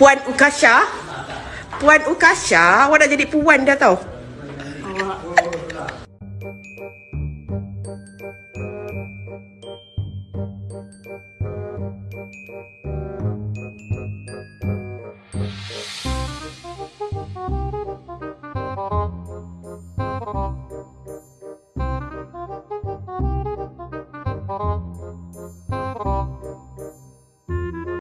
Puan Ukasha. Puan Ukasha Awak dah jadi puan dah tau. Thank